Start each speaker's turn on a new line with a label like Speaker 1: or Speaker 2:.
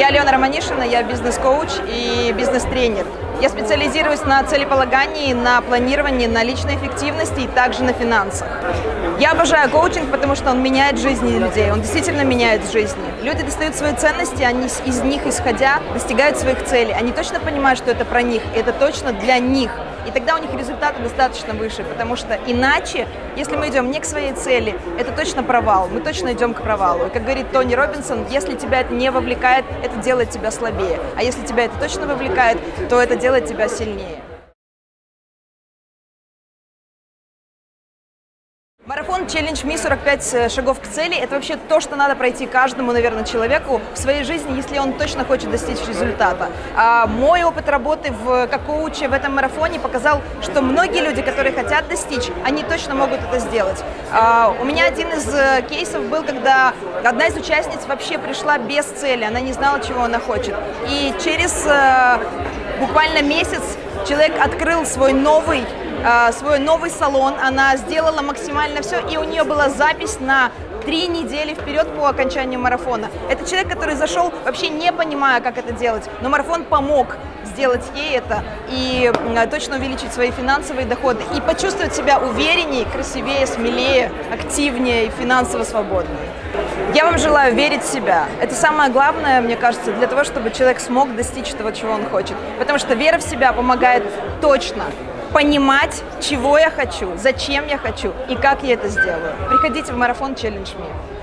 Speaker 1: Я Алена Романишина, я бизнес-коуч и бизнес-тренер. Я специализируюсь на целеполагании, на планировании, на личной эффективности и также на финансах. Я обожаю коучинг, потому что он меняет жизни людей, он действительно меняет жизни. Люди достают свои ценности, они из них исходя достигают своих целей. Они точно понимают, что это про них, это точно для них. И тогда у них результаты достаточно выше, потому что иначе, если мы идем не к своей цели, это точно провал, мы точно идем к провалу. И как говорит Тони Робинсон, если тебя это не вовлекает, это делает тебя слабее. А если тебя это точно вовлекает, то это делает тебя сильнее. Марафон челлендж Ми 45 шагов к цели – это вообще то, что надо пройти каждому, наверное, человеку в своей жизни, если он точно хочет достичь результата. А мой опыт работы в, как коуче в этом марафоне показал, что многие люди, которые хотят достичь, они точно могут это сделать. А, у меня один из э, кейсов был, когда одна из участниц вообще пришла без цели, она не знала, чего она хочет. И через э, буквально месяц человек открыл свой новый Э, свой новый салон, она сделала максимально все, и у нее была запись на три недели вперед по окончанию марафона. Это человек, который зашел вообще не понимая, как это делать, но марафон помог сделать ей это и точно увеличить свои финансовые доходы и почувствовать себя увереннее, красивее, смелее, активнее и финансово свободнее. Я вам желаю верить в себя. Это самое главное, мне кажется, для того, чтобы человек смог достичь того, чего он хочет. Потому что вера в себя помогает точно понимать, чего я хочу, зачем я хочу и как я это сделаю. Приходите в марафон Challenge Me.